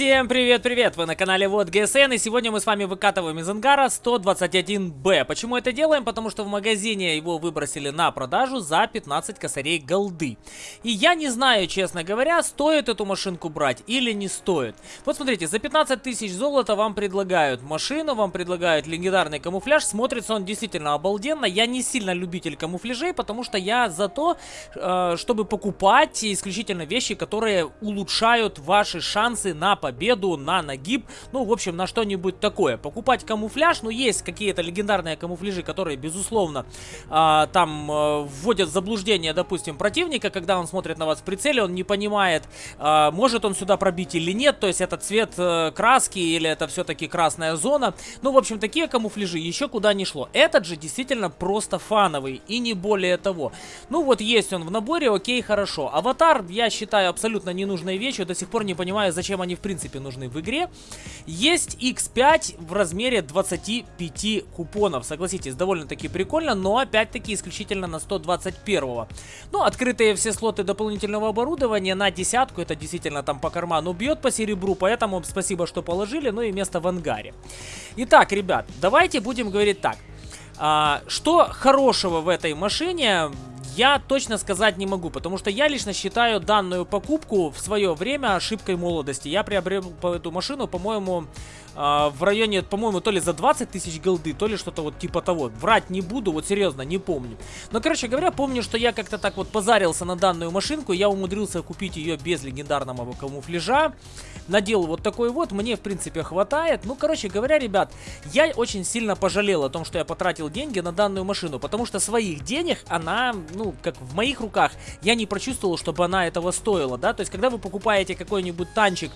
Всем привет-привет! Вы на канале Вот ГСН и сегодня мы с вами выкатываем из ангара 121Б. Почему это делаем? Потому что в магазине его выбросили на продажу за 15 косарей голды. И я не знаю, честно говоря, стоит эту машинку брать или не стоит. Вот смотрите, за 15 тысяч золота вам предлагают машину, вам предлагают легендарный камуфляж. Смотрится он действительно обалденно. Я не сильно любитель камуфляжей, потому что я за то, э, чтобы покупать исключительно вещи, которые улучшают ваши шансы на победу, на нагиб, ну, в общем, на что-нибудь такое. Покупать камуфляж, ну, есть какие-то легендарные камуфляжи, которые, безусловно, э, там э, вводят в заблуждение, допустим, противника, когда он смотрит на вас в прицеле, он не понимает, э, может он сюда пробить или нет, то есть это цвет э, краски или это все-таки красная зона. Ну, в общем, такие камуфляжи еще куда не шло. Этот же действительно просто фановый и не более того. Ну, вот есть он в наборе, окей, хорошо. Аватар, я считаю, абсолютно ненужной вещью, до сих пор не понимаю, зачем они в принципе нужны в игре. Есть X5 в размере 25 купонов. Согласитесь, довольно-таки прикольно, но опять-таки исключительно на 121. -го. Ну, открытые все слоты дополнительного оборудования на десятку, это действительно там по карману бьет по серебру, поэтому спасибо, что положили, ну и место в ангаре. Итак, ребят, давайте будем говорить так. А, что хорошего в этой машине? Я точно сказать не могу, потому что я лично считаю данную покупку в свое время ошибкой молодости. Я приобрел эту машину, по-моему, в районе, по-моему, то ли за 20 тысяч голды, то ли что-то вот типа того. Врать не буду, вот серьезно, не помню. Но, короче говоря, помню, что я как-то так вот позарился на данную машинку, я умудрился купить ее без легендарного камуфляжа. Надел вот такой вот, мне, в принципе, хватает. Ну, короче говоря, ребят, я очень сильно пожалел о том, что я потратил деньги на данную машину, потому что своих денег она, ну, как в моих руках, я не прочувствовал, чтобы она этого стоила, да. То есть, когда вы покупаете какой-нибудь танчик,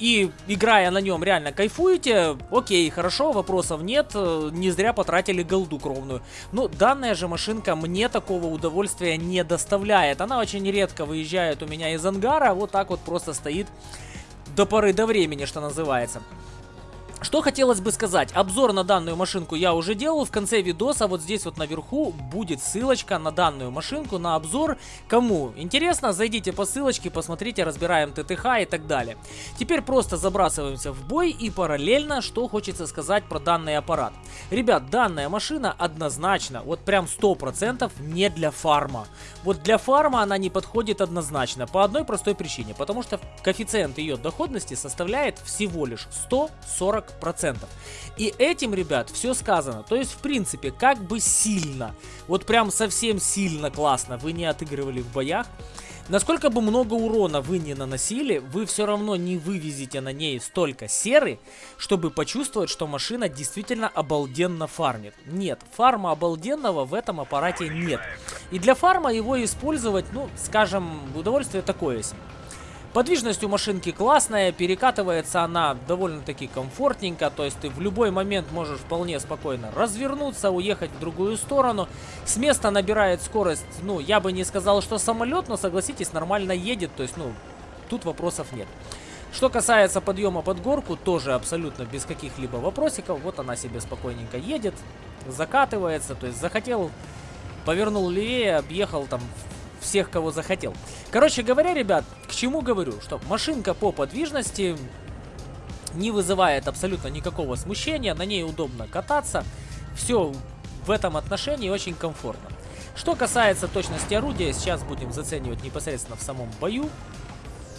и играя на нем реально кайфуете, окей, хорошо, вопросов нет, э, не зря потратили голду кровную. Но данная же машинка мне такого удовольствия не доставляет. Она очень редко выезжает у меня из ангара, вот так вот просто стоит до поры до времени, что называется. Что хотелось бы сказать, обзор на данную машинку я уже делал, в конце видоса вот здесь вот наверху будет ссылочка на данную машинку, на обзор. Кому интересно, зайдите по ссылочке, посмотрите, разбираем ТТХ и так далее. Теперь просто забрасываемся в бой и параллельно, что хочется сказать про данный аппарат. Ребят, данная машина однозначно, вот прям 100% не для фарма. Вот для фарма она не подходит однозначно, по одной простой причине, потому что коэффициент ее доходности составляет всего лишь 140 процентов. И этим, ребят, все сказано. То есть, в принципе, как бы сильно, вот прям совсем сильно классно вы не отыгрывали в боях, Насколько бы много урона вы не наносили, вы все равно не вывезете на ней столько серы, чтобы почувствовать, что машина действительно обалденно фармит. Нет, фарма обалденного в этом аппарате нет. И для фарма его использовать, ну, скажем, удовольствие такое себе. Подвижность у машинки классная, перекатывается она довольно-таки комфортненько, то есть ты в любой момент можешь вполне спокойно развернуться, уехать в другую сторону. С места набирает скорость, ну, я бы не сказал, что самолет, но согласитесь, нормально едет, то есть, ну, тут вопросов нет. Что касается подъема под горку, тоже абсолютно без каких-либо вопросиков. Вот она себе спокойненько едет, закатывается, то есть захотел, повернул левее, объехал там всех, кого захотел. Короче говоря, ребят, к чему говорю, что машинка по подвижности не вызывает абсолютно никакого смущения, на ней удобно кататься, все в этом отношении очень комфортно. Что касается точности орудия, сейчас будем заценивать непосредственно в самом бою.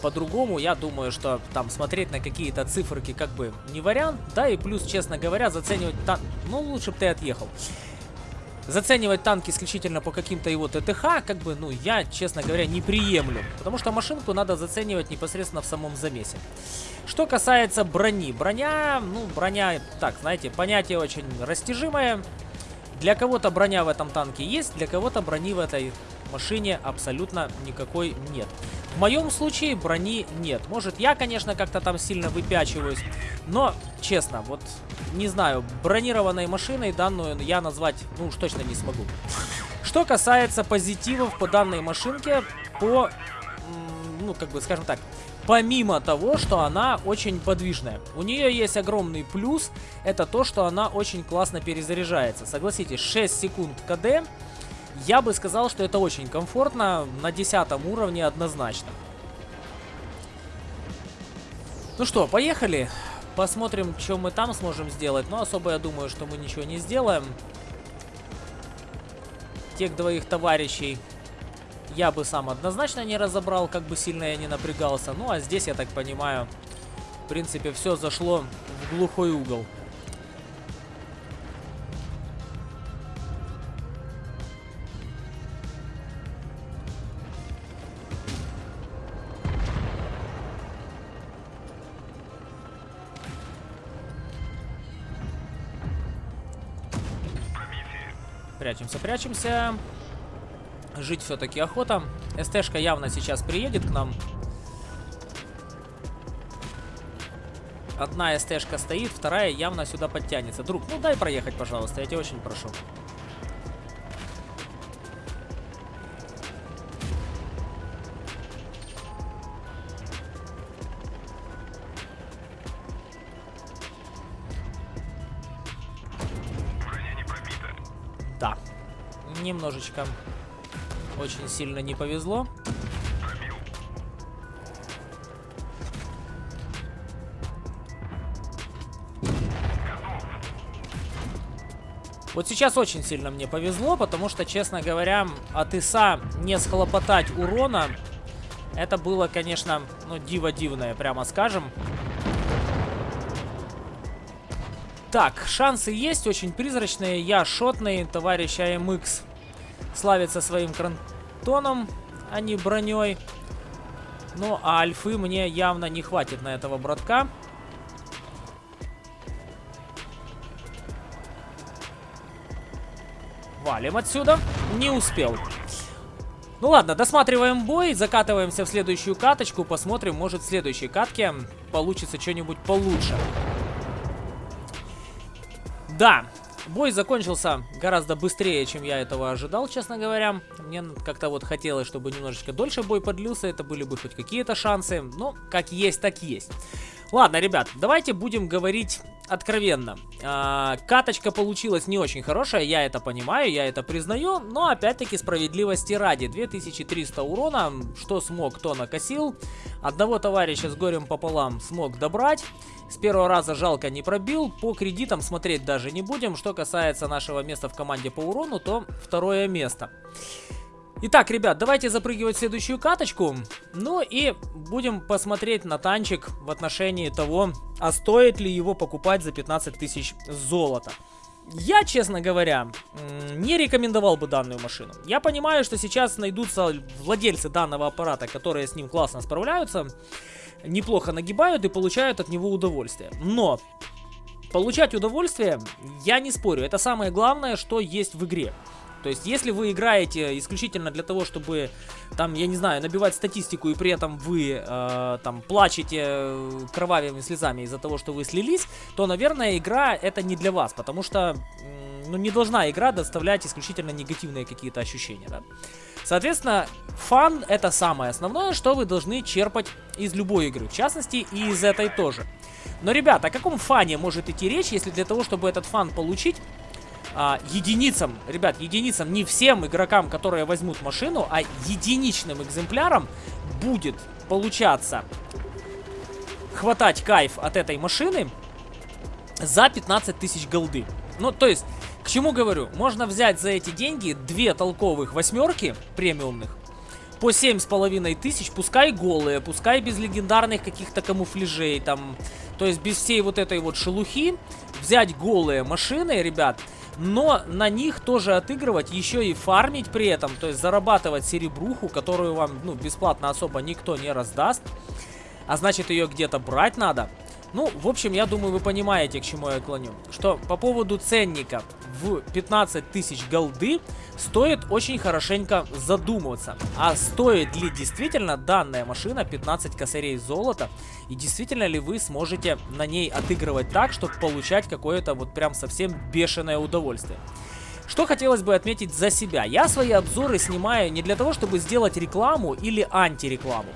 По-другому, я думаю, что там смотреть на какие-то циферки как бы не вариант. Да, и плюс, честно говоря, заценивать... Та... Ну, лучше бы ты отъехал. Заценивать танк исключительно по каким-то его ТТХ, как бы, ну, я, честно говоря, не приемлю. Потому что машинку надо заценивать непосредственно в самом замесе. Что касается брони. Броня, ну, броня, так, знаете, понятие очень растяжимое. Для кого-то броня в этом танке есть, для кого-то брони в этой машине абсолютно никакой нет. В моем случае брони нет. Может, я, конечно, как-то там сильно выпячиваюсь. Но, честно, вот, не знаю, бронированной машиной данную я назвать, ну уж точно не смогу. Что касается позитивов по данной машинке, по, ну, как бы, скажем так, помимо того, что она очень подвижная. У нее есть огромный плюс, это то, что она очень классно перезаряжается. Согласитесь, 6 секунд КД я бы сказал, что это очень комфортно, на десятом уровне однозначно. Ну что, поехали. Посмотрим, что мы там сможем сделать. Но особо я думаю, что мы ничего не сделаем. Тех двоих товарищей я бы сам однозначно не разобрал, как бы сильно я не напрягался. Ну, а здесь, я так понимаю, в принципе, все зашло в глухой угол. Прячемся, прячемся. Жить все-таки охота. СТшка явно сейчас приедет к нам. Одна СТшка стоит, вторая явно сюда подтянется. Друг, ну дай проехать, пожалуйста, я тебя очень прошу. Немножечко очень сильно не повезло. Вот сейчас очень сильно мне повезло, потому что, честно говоря, от ИСа не схлопотать урона, это было, конечно, ну, диво дивное, прямо скажем. Так, шансы есть, очень призрачные. Я шотный, товарищ АМХ славится своим крантоном, а не броней. Ну, а альфы мне явно не хватит на этого братка. Валим отсюда. Не успел. Ну ладно, досматриваем бой, закатываемся в следующую каточку, посмотрим, может в следующей катке получится что-нибудь получше. Да, Бой закончился гораздо быстрее, чем я этого ожидал, честно говоря. Мне как-то вот хотелось, чтобы немножечко дольше бой подлился, это были бы хоть какие-то шансы. Но как есть, так есть. Ладно, ребят, давайте будем говорить откровенно. А, каточка получилась не очень хорошая, я это понимаю, я это признаю, но опять-таки справедливости ради. 2300 урона, что смог, то накосил. Одного товарища с горем пополам смог добрать. С первого раза жалко не пробил. По кредитам смотреть даже не будем. Что касается нашего места в команде по урону, то второе место. Итак, ребят, давайте запрыгивать в следующую каточку. Ну и будем посмотреть на танчик в отношении того, а стоит ли его покупать за 15 тысяч золота. Я, честно говоря, не рекомендовал бы данную машину. Я понимаю, что сейчас найдутся владельцы данного аппарата, которые с ним классно справляются неплохо нагибают и получают от него удовольствие. Но получать удовольствие, я не спорю, это самое главное, что есть в игре. То есть, если вы играете исключительно для того, чтобы, там, я не знаю, набивать статистику, и при этом вы, э, там, плачете э, кровавыми слезами из-за того, что вы слились, то, наверное, игра это не для вас, потому что, ну, не должна игра доставлять исключительно негативные какие-то ощущения, да. Соответственно, фан это самое основное, что вы должны черпать из любой игры, в частности и из этой тоже. Но, ребята, о каком фане может идти речь, если для того, чтобы этот фан получить, а, единицам, ребят, единицам, не всем игрокам, которые возьмут машину, а единичным экземплярам будет получаться хватать кайф от этой машины за 15 тысяч голды. Ну, то есть, к чему говорю? Можно взять за эти деньги две толковых восьмерки премиумных по семь с половиной тысяч, пускай голые, пускай без легендарных каких-то камуфляжей, там, то есть без всей вот этой вот шелухи, взять голые машины, ребят, но на них тоже отыгрывать, еще и фармить при этом, то есть зарабатывать серебруху, которую вам, ну, бесплатно особо никто не раздаст, а значит ее где-то брать надо. Ну, в общем, я думаю, вы понимаете, к чему я клоню. Что по поводу ценника в 15 тысяч голды стоит очень хорошенько задумываться. А стоит ли действительно данная машина 15 косарей золота? И действительно ли вы сможете на ней отыгрывать так, чтобы получать какое-то вот прям совсем бешеное удовольствие? Что хотелось бы отметить за себя. Я свои обзоры снимаю не для того, чтобы сделать рекламу или антирекламу.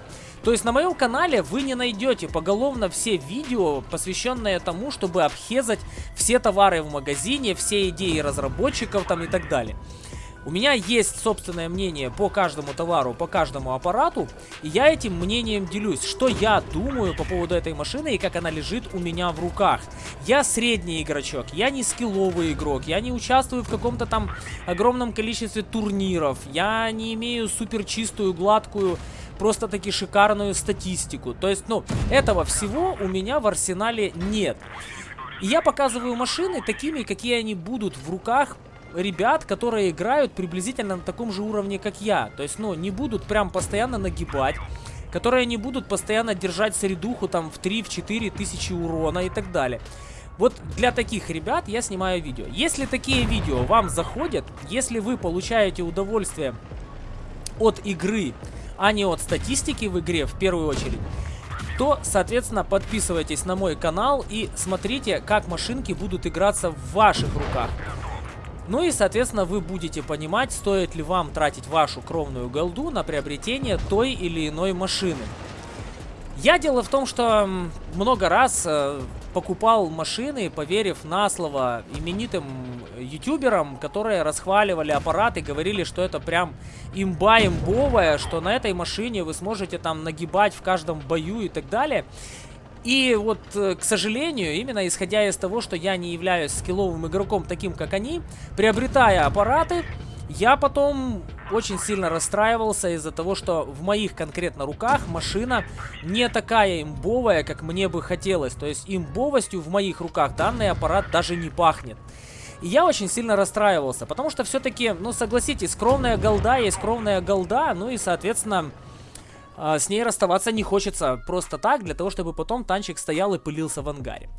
То есть на моем канале вы не найдете поголовно все видео, посвященные тому, чтобы обхезать все товары в магазине, все идеи разработчиков там и так далее. У меня есть собственное мнение по каждому товару, по каждому аппарату, и я этим мнением делюсь, что я думаю по поводу этой машины и как она лежит у меня в руках. Я средний игрочок, я не скилловый игрок, я не участвую в каком-то там огромном количестве турниров, я не имею супер чистую, гладкую просто таки шикарную статистику. То есть, ну, этого всего у меня в арсенале нет. И я показываю машины такими, какие они будут в руках ребят, которые играют приблизительно на таком же уровне, как я. То есть, ну, не будут прям постоянно нагибать, которые не будут постоянно держать средуху там в 3-4 тысячи урона и так далее. Вот для таких ребят я снимаю видео. Если такие видео вам заходят, если вы получаете удовольствие от игры, а не от статистики в игре в первую очередь, то, соответственно, подписывайтесь на мой канал и смотрите, как машинки будут играться в ваших руках. Ну и, соответственно, вы будете понимать, стоит ли вам тратить вашу кровную голду на приобретение той или иной машины. Я дело в том, что много раз э, покупал машины, поверив на слово именитым ютуберам, которые расхваливали аппарат и говорили, что это прям имба имбовая, что на этой машине вы сможете там нагибать в каждом бою и так далее. И вот, э, к сожалению, именно исходя из того, что я не являюсь скилловым игроком таким, как они, приобретая аппараты, я потом очень сильно расстраивался из-за того, что в моих конкретно руках машина не такая имбовая, как мне бы хотелось. То есть имбовостью в моих руках данный аппарат даже не пахнет. И я очень сильно расстраивался, потому что все-таки, ну согласитесь, скромная голда есть скромная голда, ну и соответственно с ней расставаться не хочется просто так, для того, чтобы потом танчик стоял и пылился в ангаре.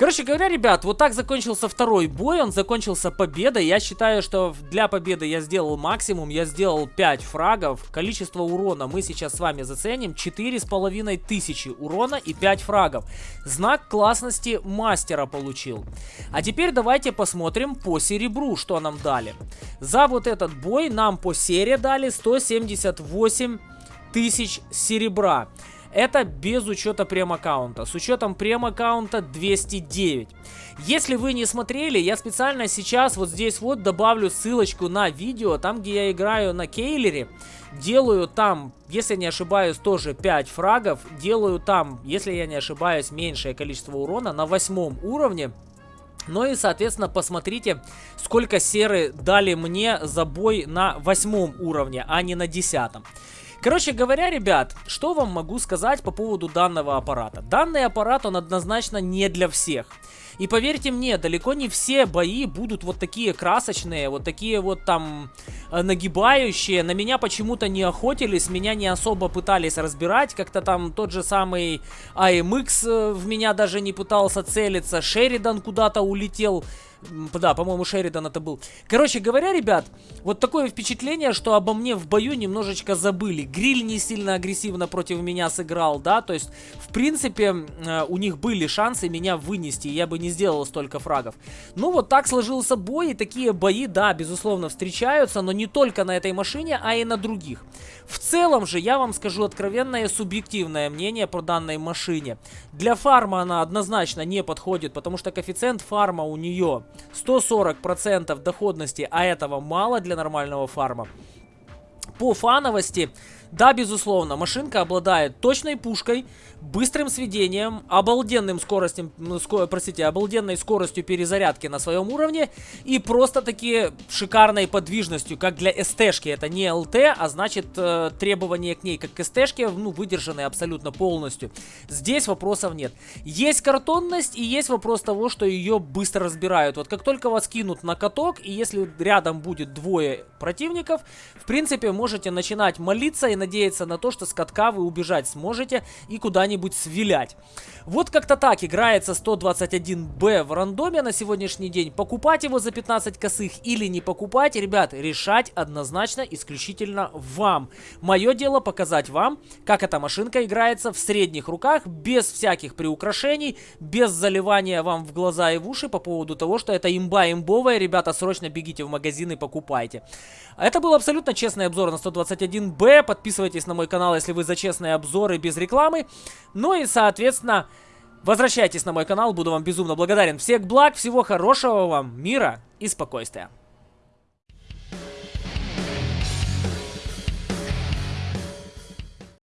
Короче говоря, ребят, вот так закончился второй бой, он закончился победой. Я считаю, что для победы я сделал максимум, я сделал 5 фрагов. Количество урона мы сейчас с вами заценим. 4,5 тысячи урона и 5 фрагов. Знак классности мастера получил. А теперь давайте посмотрим по серебру, что нам дали. За вот этот бой нам по серии дали 178 тысяч серебра. Это без учета прем-аккаунта. С учетом прем-аккаунта 209. Если вы не смотрели, я специально сейчас вот здесь вот добавлю ссылочку на видео, там где я играю на Кейлере. Делаю там, если не ошибаюсь, тоже 5 фрагов. Делаю там, если я не ошибаюсь, меньшее количество урона на восьмом уровне. Ну и, соответственно, посмотрите, сколько серы дали мне за бой на восьмом уровне, а не на десятом. Короче говоря, ребят, что вам могу сказать по поводу данного аппарата? Данный аппарат, он однозначно не для всех. И поверьте мне, далеко не все бои будут вот такие красочные, вот такие вот там э, нагибающие. На меня почему-то не охотились, меня не особо пытались разбирать. Как-то там тот же самый AMX э, в меня даже не пытался целиться. Шеридан куда-то улетел. Да, по-моему, Шеридан это был. Короче говоря, ребят, вот такое впечатление, что обо мне в бою немножечко забыли. Гриль не сильно агрессивно против меня сыграл, да, то есть, в принципе, э, у них были шансы меня вынести, я бы не сделал столько фрагов. Ну, вот так сложился бой, и такие бои, да, безусловно, встречаются, но не только на этой машине, а и на других. В целом же, я вам скажу откровенное субъективное мнение про данной машине. Для фарма она однозначно не подходит, потому что коэффициент фарма у нее 140% доходности, а этого мало для нормального фарма. По фановости да, безусловно, машинка обладает точной пушкой, быстрым сведением, обалденным скоростью, ну, ско, простите, обалденной скоростью перезарядки на своем уровне и просто-таки шикарной подвижностью, как для СТ-шки. Это не ЛТ, а значит э, требования к ней, как к СТ-шке, ну, выдержаны абсолютно полностью. Здесь вопросов нет. Есть картонность и есть вопрос того, что ее быстро разбирают. Вот как только вас кинут на каток, и если рядом будет двое противников, в принципе, можете начинать молиться и надеяться на то, что с катка вы убежать сможете и куда-нибудь свилять. Вот как-то так играется 121Б в рандоме на сегодняшний день. Покупать его за 15 косых или не покупать, ребят, решать однозначно исключительно вам. Мое дело показать вам, как эта машинка играется в средних руках, без всяких приукрашений, без заливания вам в глаза и в уши по поводу того, что это имба имбовая. Ребята, срочно бегите в магазин и покупайте. Это был абсолютно честный обзор на 121Б. Подписывайтесь на мой канал, если вы за честные обзоры без рекламы. Ну и, соответственно, возвращайтесь на мой канал, буду вам безумно благодарен. Всех благ, всего хорошего вам, мира и спокойствия.